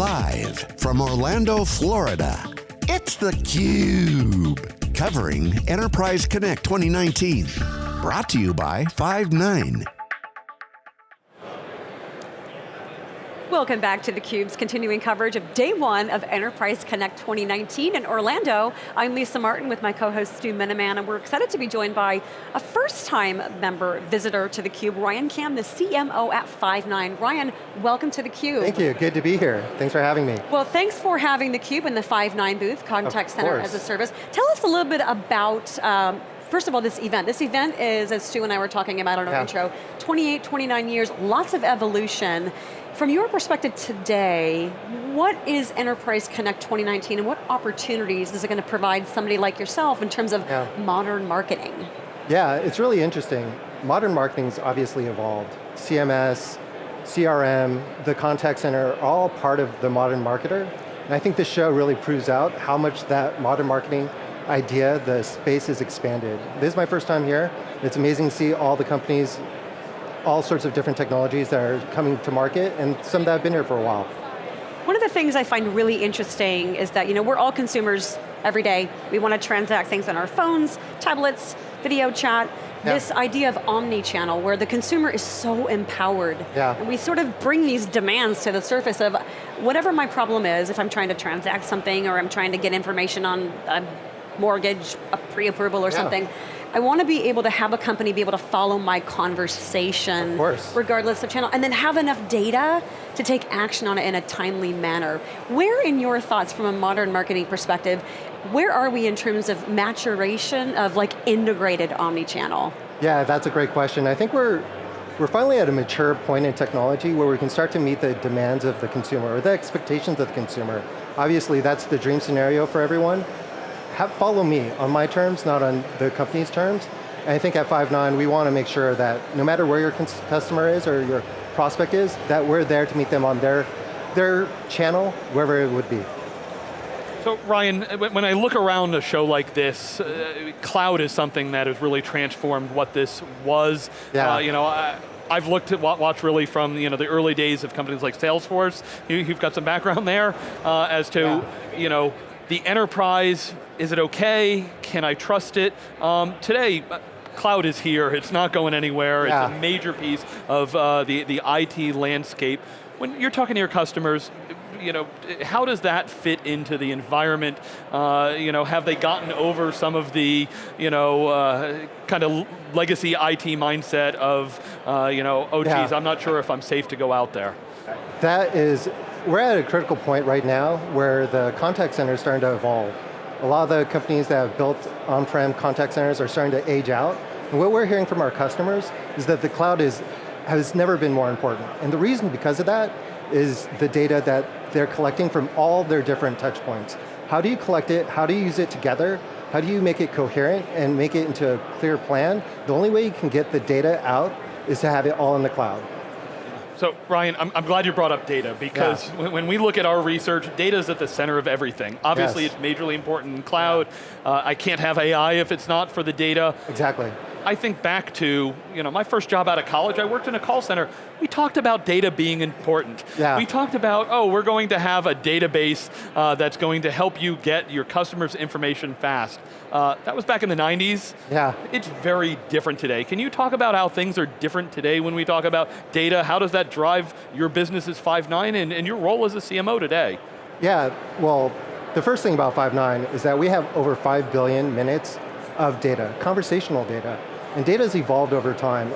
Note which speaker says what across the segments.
Speaker 1: Live from Orlando, Florida, it's theCUBE. Covering Enterprise Connect 2019. Brought to you by Five9.
Speaker 2: Welcome back to theCUBE's continuing coverage of day one of Enterprise Connect 2019 in Orlando. I'm Lisa Martin with my co-host Stu Miniman, and we're excited to be joined by a first-time member, visitor to theCUBE, Ryan Kam, the CMO at Five9. Ryan, welcome to theCUBE.
Speaker 3: Thank you, good to be here. Thanks for having me.
Speaker 2: Well, thanks for having theCUBE in the Five9 booth, Contact Center as a Service. Tell us a little bit about um, first of all, this event. This event is, as Stu and I were talking about in our yeah. intro, 28, 29 years, lots of evolution. From your perspective today, what is Enterprise Connect 2019 and what opportunities is it going to provide somebody like yourself in terms of yeah. modern marketing?
Speaker 3: Yeah, it's really interesting. Modern marketing's obviously evolved. CMS, CRM, the contact center, are all part of the modern marketer. And I think this show really proves out how much that modern marketing idea, the space has expanded. This is my first time here. It's amazing to see all the companies all sorts of different technologies that are coming to market and some that have been here for a while.
Speaker 2: One of the things I find really interesting is that you know, we're all consumers every day. We want to transact things on our phones, tablets, video chat. Yeah. This idea of omni-channel where the consumer is so empowered.
Speaker 3: Yeah.
Speaker 2: And we sort of bring these demands to the surface of whatever my problem is, if I'm trying to transact something or I'm trying to get information on a mortgage, a pre-approval or yeah. something, I want to be able to have a company be able to follow my conversation, regardless of channel, and then have enough data to take action on it in a timely manner. Where in your thoughts from a modern marketing perspective, where are we in terms of maturation of like integrated omni-channel?
Speaker 3: Yeah, that's a great question. I think we're we're finally at a mature point in technology where we can start to meet the demands of the consumer, or the expectations of the consumer. Obviously, that's the dream scenario for everyone, have, follow me on my terms, not on the company's terms. And I think at Five9, we want to make sure that no matter where your customer is or your prospect is, that we're there to meet them on their, their channel, wherever it would be.
Speaker 4: So Ryan, when I look around a show like this, uh, cloud is something that has really transformed what this was.
Speaker 3: Yeah.
Speaker 4: Uh, you know, I, I've looked at watch really from you know the early days of companies like Salesforce. You, have got some background there uh, as to yeah. you know the enterprise, is it okay? Can I trust it? Um, today, uh, cloud is here, it's not going anywhere, yeah. it's a major piece of uh, the, the IT landscape. When you're talking to your customers, you know, how does that fit into the environment? Uh, you know, have they gotten over some of the, you know, uh, kind of legacy IT mindset of, uh, you know, oh geez, yeah. I'm not sure if I'm safe to go out there?
Speaker 3: That is we're at a critical point right now where the contact center is starting to evolve. A lot of the companies that have built on-prem contact centers are starting to age out. And what we're hearing from our customers is that the cloud is, has never been more important. And the reason because of that is the data that they're collecting from all their different touch points. How do you collect it? How do you use it together? How do you make it coherent and make it into a clear plan? The only way you can get the data out is to have it all in the cloud.
Speaker 4: So Ryan, I'm, I'm, glad you brought up data because yeah. when we look at our research, data is at the center of everything. Obviously yes. it's majorly important in cloud. Yeah. Uh, I can't have AI if it's not for the data.
Speaker 3: Exactly.
Speaker 4: I think back to, you know, my first job out of college, I worked in a call center. We talked about data being important.
Speaker 3: Yeah.
Speaker 4: We talked about, oh, we're going to have a database uh, that's going to help you get your customers' information fast. Uh, that was back in the 90s.
Speaker 3: Yeah.
Speaker 4: It's very different today. Can you talk about how things are different today when we talk about data? How does that drive your business as Five9 and, and your role as a CMO today?
Speaker 3: Yeah, well, the first thing about Five9 is that we have over 5 billion minutes of data, conversational data. And data has evolved over time.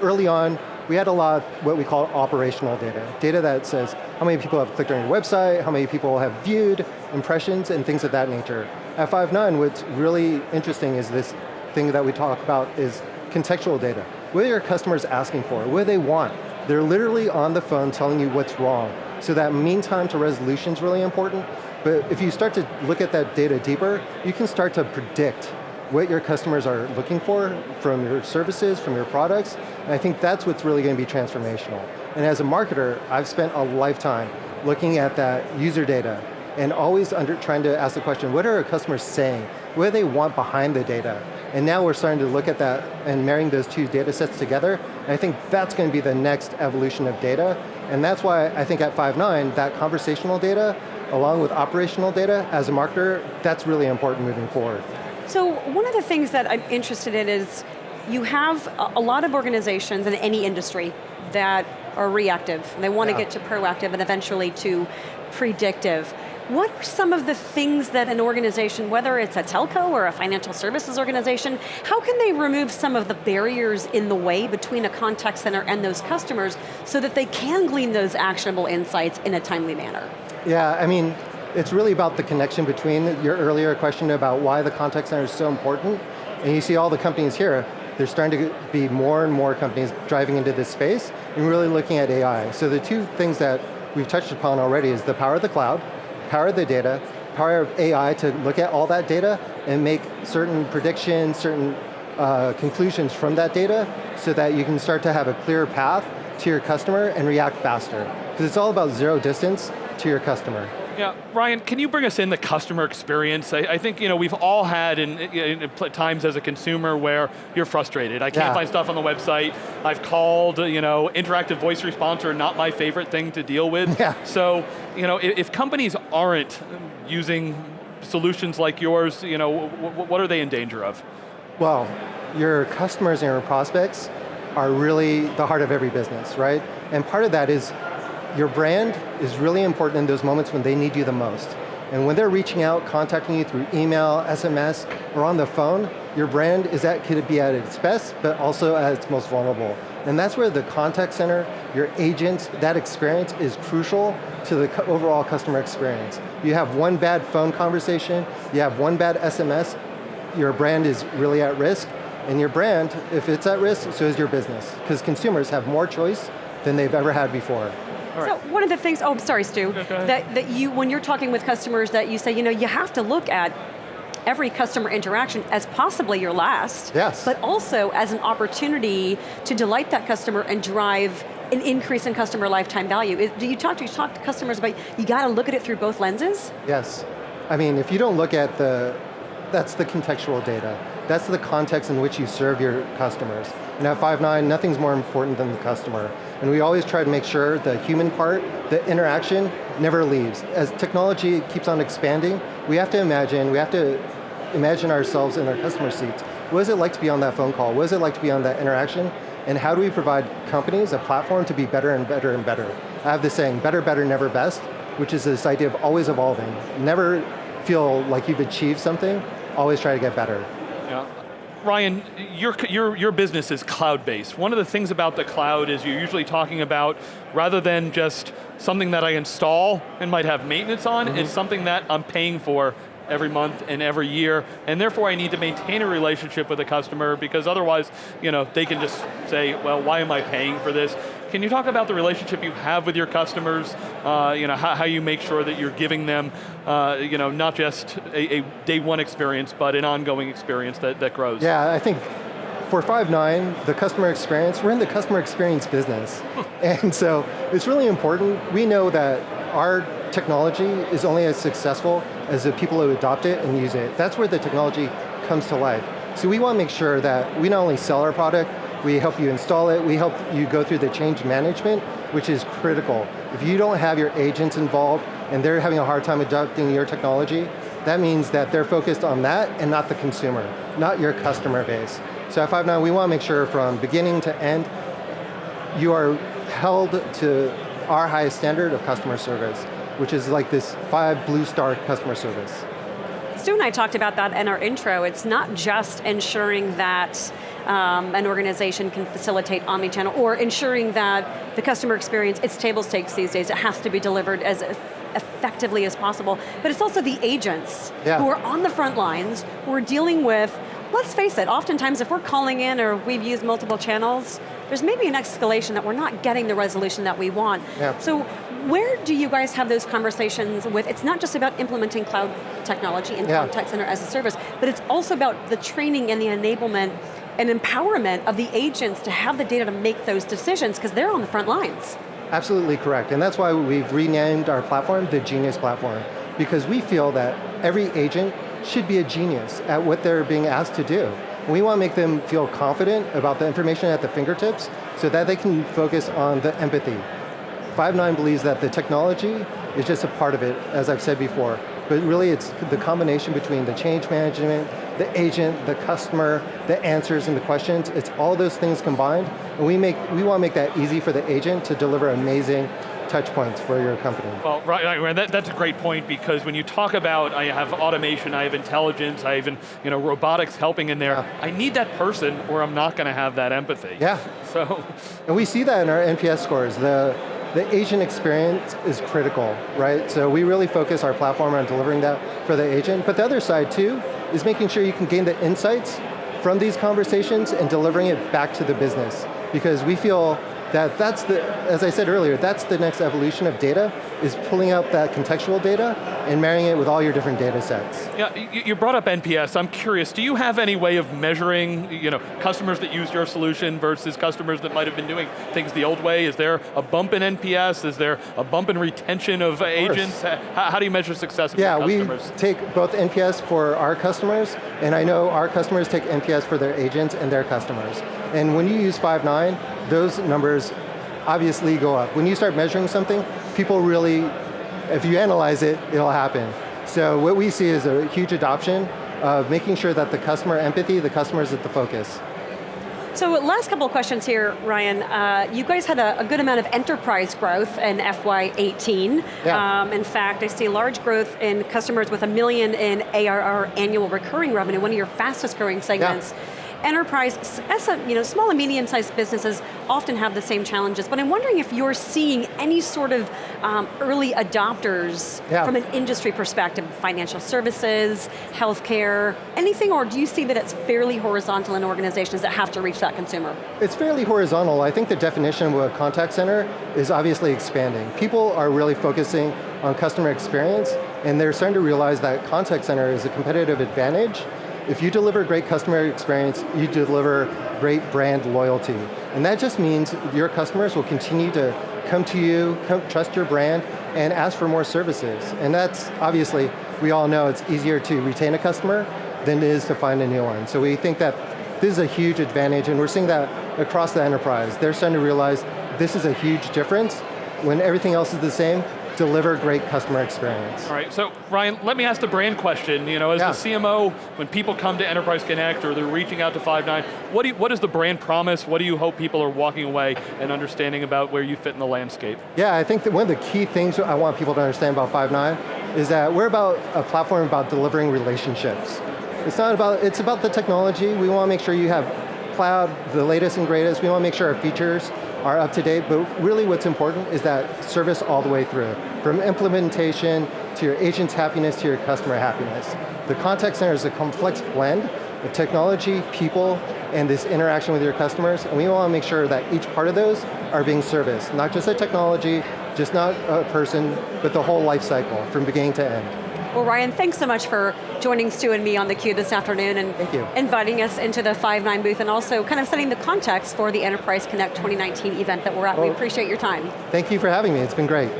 Speaker 3: Early on, we had a lot of what we call operational data. Data that says how many people have clicked on your website, how many people have viewed, impressions, and things of that nature. At Five9, what's really interesting is this thing that we talk about is contextual data. What are your customers asking for? What do they want? They're literally on the phone telling you what's wrong. So that mean time to resolution is really important, but if you start to look at that data deeper, you can start to predict what your customers are looking for from your services, from your products, and I think that's what's really going to be transformational. And as a marketer, I've spent a lifetime looking at that user data and always under, trying to ask the question, what are our customers saying? What do they want behind the data? And now we're starting to look at that and marrying those two data sets together, and I think that's going to be the next evolution of data, And that's why I think at Five9, that conversational data, along with operational data, as a marketer, that's really important moving forward.
Speaker 2: So one of the things that I'm interested in is, you have a lot of organizations in any industry that are reactive. And They want yeah. to get to proactive and eventually to predictive. What are some of the things that an organization, whether it's a telco or a financial services organization, how can they remove some of the barriers in the way between a contact center and those customers so that they can glean those actionable insights in a timely manner?
Speaker 3: Yeah, I mean, it's really about the connection between your earlier question about why the contact center is so important, and you see all the companies here, there's starting to be more and more companies driving into this space and really looking at AI. So the two things that we've touched upon already is the power of the cloud, power of the data, power of AI to look at all that data and make certain predictions, certain uh, conclusions from that data so that you can start to have a clear path to your customer and react faster. Because it's all about zero distance to your customer.
Speaker 4: Yeah, Ryan, can you bring us in the customer experience? I, I think you know we've all had in, in, in, times as a consumer where you're frustrated. I can't yeah. find stuff on the website. I've called, you know, interactive voice response are not my favorite thing to deal with.
Speaker 3: Yeah.
Speaker 4: So, you know, if, if companies aren't using solutions like yours, you know, what are they in danger of?
Speaker 3: Well, your customers and your prospects are really the heart of every business, right? And part of that is your brand is really important in those moments when they need you the most. And when they're reaching out, contacting you through email, SMS, or on the phone, your brand is at, could be at its best, but also at its most vulnerable. And that's where the contact center, your agents, that experience is crucial to the overall customer experience. You have one bad phone conversation, you have one bad SMS, your brand is really at risk, and your brand, if it's at risk, so is your business. Because consumers have more choice than they've ever had before.
Speaker 2: Right. So one of the things, oh, sorry Stu, that, that you, when you're talking with customers that you say, you know, you have to look at every customer interaction as possibly your last,
Speaker 3: yes.
Speaker 2: but also as an opportunity to delight that customer and drive an increase in customer lifetime value. Do you talk to, you talk to customers about, you got to look at it through both lenses?
Speaker 3: Yes. I mean, if you don't look at the, that's the contextual data. That's the context in which you serve your customers. And at Five9, nothing's more important than the customer. And we always try to make sure the human part, the interaction, never leaves. As technology keeps on expanding, we have to imagine, we have to imagine ourselves in our customer seats. What is it like to be on that phone call? What is it like to be on that interaction? And how do we provide companies a platform to be better and better and better? I have this saying, better, better, never best, which is this idea of always evolving. Never feel like you've achieved something, always try to get better.
Speaker 4: Yeah. Ryan, your, your, your business is cloud-based. One of the things about the cloud is you're usually talking about, rather than just something that I install and might have maintenance on, mm -hmm. it's something that I'm paying for every month and every year, and therefore I need to maintain a relationship with a customer because otherwise, you know, they can just say, well, why am I paying for this? Can you talk about the relationship you have with your customers, uh, you know, how, how, you make sure that you're giving them, uh, you know, not just a, a, day one experience, but an ongoing experience that, that grows?
Speaker 3: Yeah, I think for Five9, the customer experience, we're in the customer experience business. and so it's really important. We know that our technology is only as successful as the people who adopt it and use it. That's where the technology comes to life. So we want to make sure that we not only sell our product, we help you install it, we help you go through the change management, which is critical. If you don't have your agents involved and they're having a hard time adopting your technology, that means that they're focused on that and not the consumer, not your customer base. So at Five9, we want to make sure from beginning to end, you are held to our highest standard of customer service, which is like this five blue star customer service.
Speaker 2: Stu and I talked about that in our intro. It's not just ensuring that um, an organization can facilitate omni-channel or ensuring that the customer experience, it's table stakes these days, it has to be delivered as effectively as possible. But it's also the agents yeah. who are on the front lines, who are dealing with, let's face it, oftentimes if we're calling in or we've used multiple channels, there's maybe an escalation that we're not getting the resolution that we want.
Speaker 3: Yeah.
Speaker 2: So where do you guys have those conversations with, it's not just about implementing cloud technology in yeah. contact center as a service, but it's also about the training and the enablement and empowerment of the agents to have the data to make those decisions because they're on the front lines.
Speaker 3: Absolutely correct, and that's why we've renamed our platform the Genius Platform, because we feel that every agent should be a genius at what they're being asked to do. We want to make them feel confident about the information at the fingertips so that they can focus on the empathy. Five9 believes that the technology is just a part of it, as I've said before. But really it's the combination between the change management, the agent, the customer, the answers and the questions, it's all those things combined, and we, make, we want to make that easy for the agent to deliver amazing touch points for your company.
Speaker 4: Well, right, right that, that's a great point because when you talk about, I have automation, I have intelligence, I even you know, robotics helping in there, yeah. I need that person or I'm not going to have that empathy.
Speaker 3: Yeah.
Speaker 4: So.
Speaker 3: And we see that in our NPS scores. The, the agent experience is critical, right? So we really focus our platform on delivering that for the agent, but the other side too is making sure you can gain the insights from these conversations and delivering it back to the business. Because we feel that that's the, as I said earlier, that's the next evolution of data, is pulling out that contextual data and marrying it with all your different data sets.
Speaker 4: Yeah, you brought up NPS, I'm curious, do you have any way of measuring you know, customers that use your solution versus customers that might have been doing things the old way? Is there a bump in NPS? Is there a bump in retention of, of agents? How, how, do you measure success of
Speaker 3: yeah,
Speaker 4: customers?
Speaker 3: we take both NPS for our customers, and I know our customers take NPS for their agents and their customers. And when you use Five9, those numbers obviously go up. When you start measuring something, people really, if you analyze it, it'll happen. So what we see is a huge adoption of making sure that the customer empathy, the customer is at the focus.
Speaker 2: So last couple of questions here, Ryan. Uh, you guys had a, a, good amount of enterprise growth in FY18.
Speaker 3: Yeah.
Speaker 2: Um, in fact, I see large growth in customers with a million in ARR annual recurring revenue, one of your fastest growing segments. Yeah enterprise, you know, small and medium sized businesses often have the same challenges, but I'm wondering if you're seeing any sort of um, early adopters yeah. from an industry perspective, financial services, healthcare, anything, or do you see that it's fairly horizontal in organizations that have to reach that consumer?
Speaker 3: It's fairly horizontal. I think the definition of a contact center is obviously expanding. People are really focusing on customer experience, and they're starting to realize that contact center is a competitive advantage if you deliver great customer experience, you deliver great brand loyalty. And that just means your customers will continue to come to you, come, trust your brand, and ask for more services. And that's, obviously, we all know it's easier to retain a customer than it is to find a new one. So we think that this is a huge advantage, and we're seeing that across the enterprise. They're starting to realize this is a huge difference. When everything else is the same, deliver great customer experience.
Speaker 4: All right, so Ryan, let me ask the brand question. You know, as yeah. the CMO, when people come to Enterprise Connect or they're reaching out to Five9, what, do you, what is the brand promise? What do you hope people are walking away and understanding about where you fit in the landscape?
Speaker 3: Yeah, I think that one of the key things I want people to understand about Five9 is that we're about a platform about delivering relationships. It's not about, it's about the technology. We want to make sure you have cloud, the latest and greatest. We want to make sure our features are up to date, but really what's important is that service all the way through. From implementation, to your agent's happiness, to your customer happiness. The contact center is a complex blend of technology, people, and this interaction with your customers, and we want to make sure that each part of those are being serviced. Not just a technology, just not a person, but the whole life cycle, from beginning to end.
Speaker 2: Well, Ryan, thanks so much for joining Stu and me on theCUBE this afternoon and inviting us into the Five9 booth and also kind of setting the context for the Enterprise Connect 2019 event that we're at. Well, we appreciate your time.
Speaker 3: Thank you for having me, it's been great.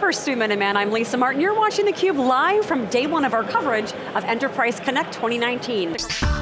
Speaker 2: For Stu Miniman, I'm Lisa Martin. You're watching theCUBE live from day one of our coverage of Enterprise Connect 2019.